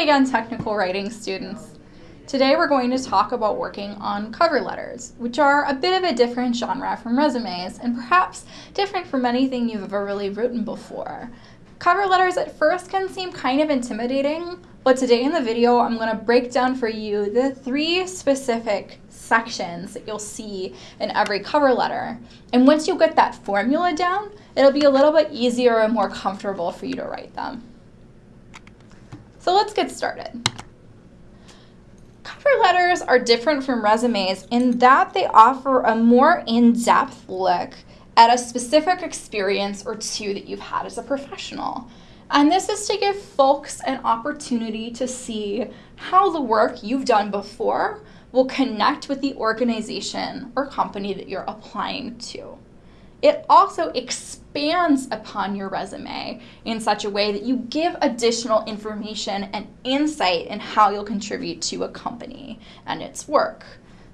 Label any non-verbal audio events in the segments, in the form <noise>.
Again, technical writing students. Today we're going to talk about working on cover letters, which are a bit of a different genre from resumes and perhaps different from anything you've ever really written before. Cover letters at first can seem kind of intimidating, but today in the video I'm going to break down for you the three specific sections that you'll see in every cover letter. And once you get that formula down, it'll be a little bit easier and more comfortable for you to write them. So let's get started. Cover letters are different from resumes in that they offer a more in-depth look at a specific experience or two that you've had as a professional. And this is to give folks an opportunity to see how the work you've done before will connect with the organization or company that you're applying to. It also expands upon your resume in such a way that you give additional information and insight in how you'll contribute to a company and its work.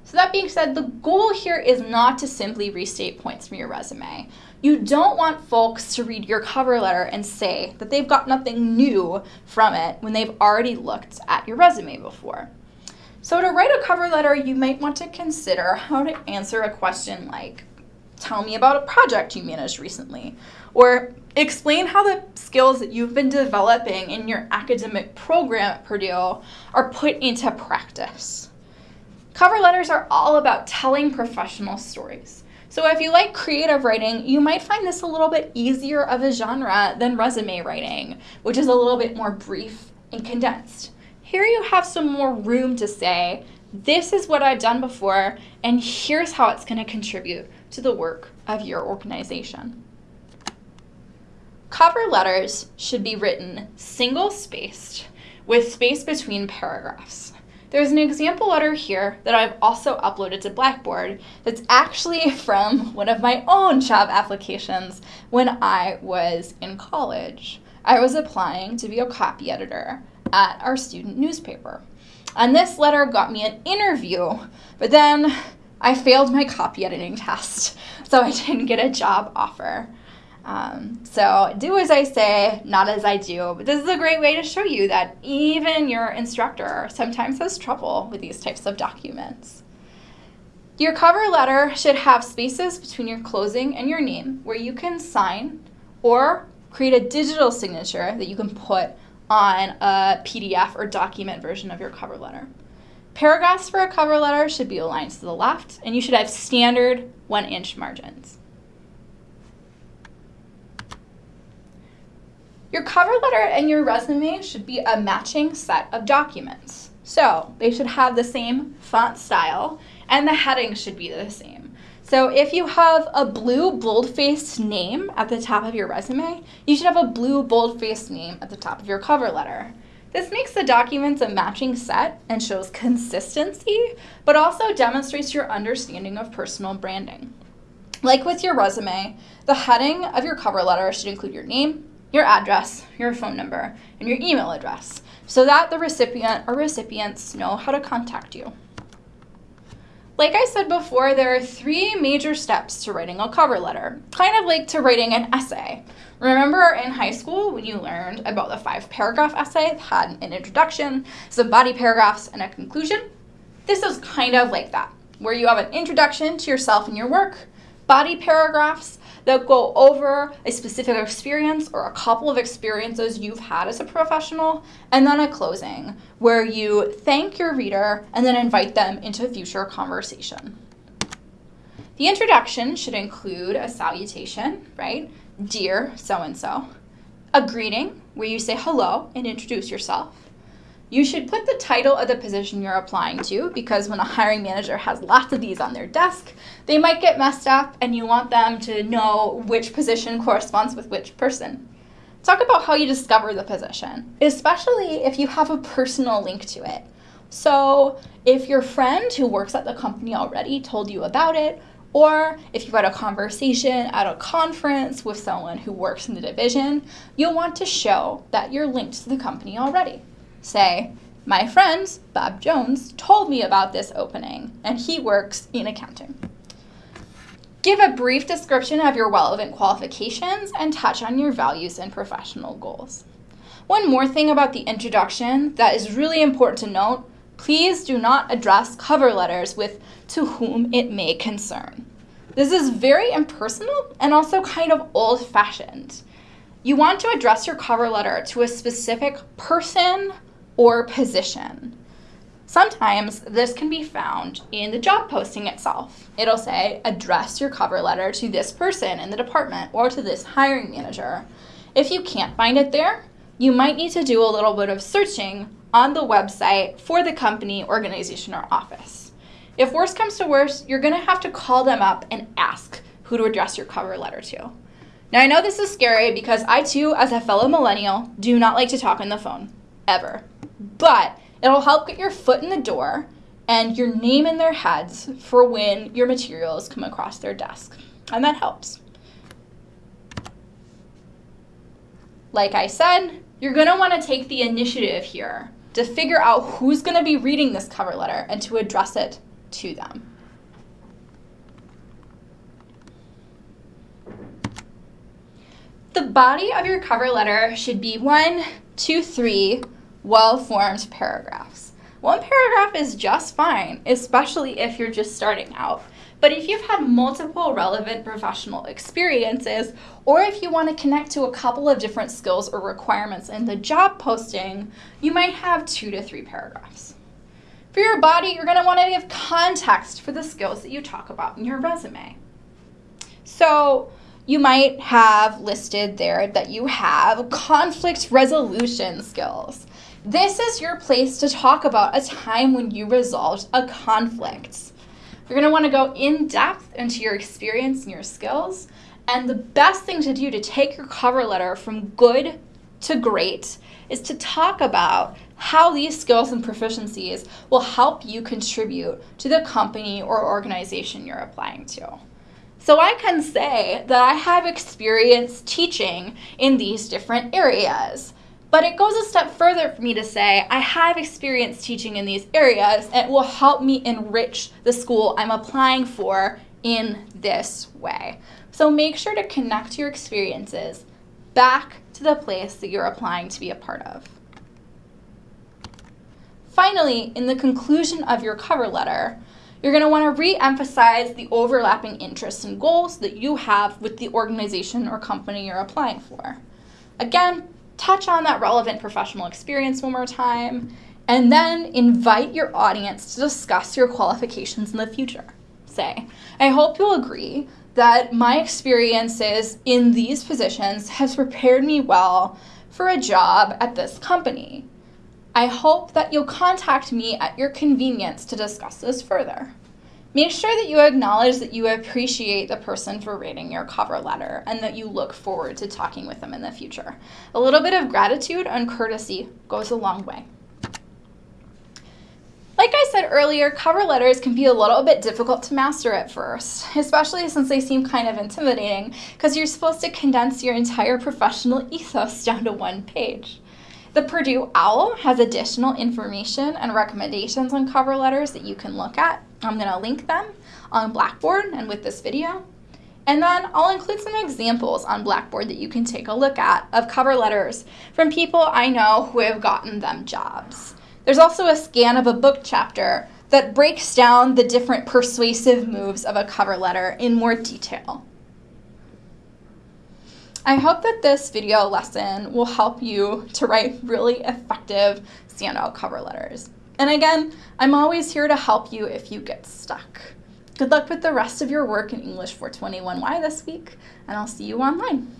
So that being said, the goal here is not to simply restate points from your resume. You don't want folks to read your cover letter and say that they've got nothing new from it when they've already looked at your resume before. So to write a cover letter, you might want to consider how to answer a question like, tell me about a project you managed recently, or explain how the skills that you've been developing in your academic program at Purdue are put into practice. Cover letters are all about telling professional stories. So if you like creative writing, you might find this a little bit easier of a genre than resume writing, which is a little bit more brief and condensed. Here you have some more room to say, this is what I've done before, and here's how it's going to contribute to the work of your organization. Cover letters should be written single-spaced with space between paragraphs. There's an example letter here that I've also uploaded to Blackboard that's actually <laughs> from one of my own job applications when I was in college. I was applying to be a copy editor at our student newspaper. And this letter got me an interview, but then I failed my copy editing test, <laughs> so I didn't get a job offer. Um, so do as I say, not as I do. But this is a great way to show you that even your instructor sometimes has trouble with these types of documents. Your cover letter should have spaces between your closing and your name where you can sign or create a digital signature that you can put on a PDF or document version of your cover letter. Paragraphs for a cover letter should be aligned to the left, and you should have standard one inch margins. Your cover letter and your resume should be a matching set of documents. So they should have the same font style and the heading should be the same. So if you have a blue bold-faced name at the top of your resume, you should have a blue bold-faced name at the top of your cover letter. This makes the documents a matching set and shows consistency, but also demonstrates your understanding of personal branding. Like with your resume, the heading of your cover letter should include your name, your address, your phone number, and your email address, so that the recipient or recipients know how to contact you. Like I said before, there are three major steps to writing a cover letter, kind of like to writing an essay. Remember in high school when you learned about the five paragraph essay that had an introduction, some body paragraphs, and a conclusion? This is kind of like that, where you have an introduction to yourself and your work, body paragraphs that go over a specific experience or a couple of experiences you've had as a professional, and then a closing where you thank your reader and then invite them into a future conversation. The introduction should include a salutation, right? Dear so-and-so. A greeting where you say hello and introduce yourself you should put the title of the position you're applying to because when a hiring manager has lots of these on their desk, they might get messed up and you want them to know which position corresponds with which person. Talk about how you discover the position, especially if you have a personal link to it. So if your friend who works at the company already told you about it, or if you've had a conversation at a conference with someone who works in the division, you'll want to show that you're linked to the company already. Say, my friend, Bob Jones, told me about this opening, and he works in accounting. Give a brief description of your relevant qualifications and touch on your values and professional goals. One more thing about the introduction that is really important to note, please do not address cover letters with to whom it may concern. This is very impersonal and also kind of old fashioned. You want to address your cover letter to a specific person or position. Sometimes this can be found in the job posting itself. It'll say, address your cover letter to this person in the department or to this hiring manager. If you can't find it there, you might need to do a little bit of searching on the website for the company, organization, or office. If worse comes to worse, you're gonna have to call them up and ask who to address your cover letter to. Now, I know this is scary because I too, as a fellow millennial, do not like to talk on the phone, ever. But it'll help get your foot in the door and your name in their heads for when your materials come across their desk. And that helps. Like I said, you're going to want to take the initiative here to figure out who's going to be reading this cover letter and to address it to them. The body of your cover letter should be one, two, three well-formed paragraphs. One paragraph is just fine, especially if you're just starting out. But if you've had multiple relevant professional experiences, or if you want to connect to a couple of different skills or requirements in the job posting, you might have two to three paragraphs. For your body, you're going to want to give context for the skills that you talk about in your resume. So you might have listed there that you have conflict resolution skills. This is your place to talk about a time when you resolved a conflict. You're going to want to go in depth into your experience and your skills. And the best thing to do to take your cover letter from good to great is to talk about how these skills and proficiencies will help you contribute to the company or organization you're applying to. So I can say that I have experience teaching in these different areas. But it goes a step further for me to say I have experience teaching in these areas and it will help me enrich the school I'm applying for in this way. So make sure to connect your experiences back to the place that you're applying to be a part of. Finally, in the conclusion of your cover letter, you're going to want to re-emphasize the overlapping interests and goals that you have with the organization or company you're applying for. Again, touch on that relevant professional experience one more time, and then invite your audience to discuss your qualifications in the future. Say, I hope you'll agree that my experiences in these positions has prepared me well for a job at this company. I hope that you'll contact me at your convenience to discuss this further. Make sure that you acknowledge that you appreciate the person for reading your cover letter and that you look forward to talking with them in the future. A little bit of gratitude and courtesy goes a long way. Like I said earlier, cover letters can be a little bit difficult to master at first, especially since they seem kind of intimidating because you're supposed to condense your entire professional <laughs> ethos down to one page. The Purdue OWL has additional information and recommendations on cover letters that you can look at. I'm going to link them on Blackboard and with this video. And then I'll include some examples on Blackboard that you can take a look at of cover letters from people I know who have gotten them jobs. There's also a scan of a book chapter that breaks down the different persuasive moves of a cover letter in more detail. I hope that this video lesson will help you to write really effective standout cover letters. And again, I'm always here to help you if you get stuck. Good luck with the rest of your work in English 421Y this week, and I'll see you online.